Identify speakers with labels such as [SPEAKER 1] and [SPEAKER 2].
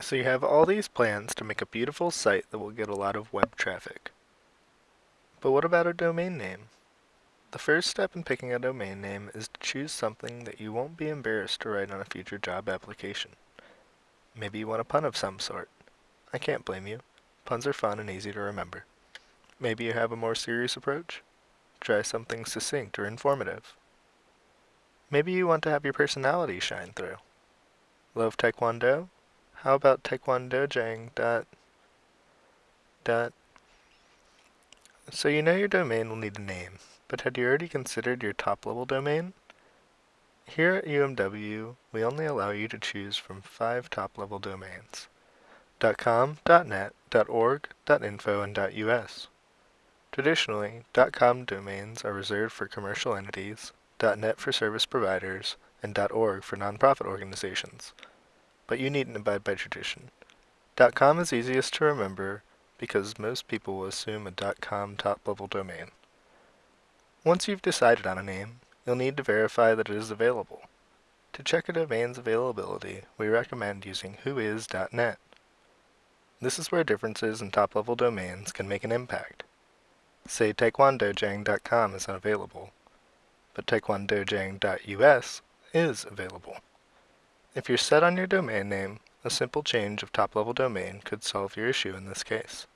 [SPEAKER 1] So you have all these plans to make a beautiful site that will get a lot of web traffic. But what about a domain name? The first step in picking a domain name is to choose something that you won't be embarrassed to write on a future job application. Maybe you want a pun of some sort. I can't blame you. Puns are fun and easy to remember. Maybe you have a more serious approach. Try something succinct or informative. Maybe you want to have your personality shine through. Love Taekwondo? How about taekwondojang dot dot? So you know your domain will need a name, but had you already considered your top-level domain? Here at UMW, we only allow you to choose from five top-level domains. .com, .net, .org, .info, and .us. Traditionally, .com domains are reserved for commercial entities, .net for service providers, and .org for nonprofit organizations. But you needn't abide by tradition. .com is easiest to remember because most people will assume a .com top-level domain. Once you've decided on a name, you'll need to verify that it is available. To check a domain's availability, we recommend using whois.net. This is where differences in top-level domains can make an impact. Say taekwondojang.com is unavailable, but taekwondojang.us is available. If you're set on your domain name, a simple change of top-level domain could solve your issue in this case.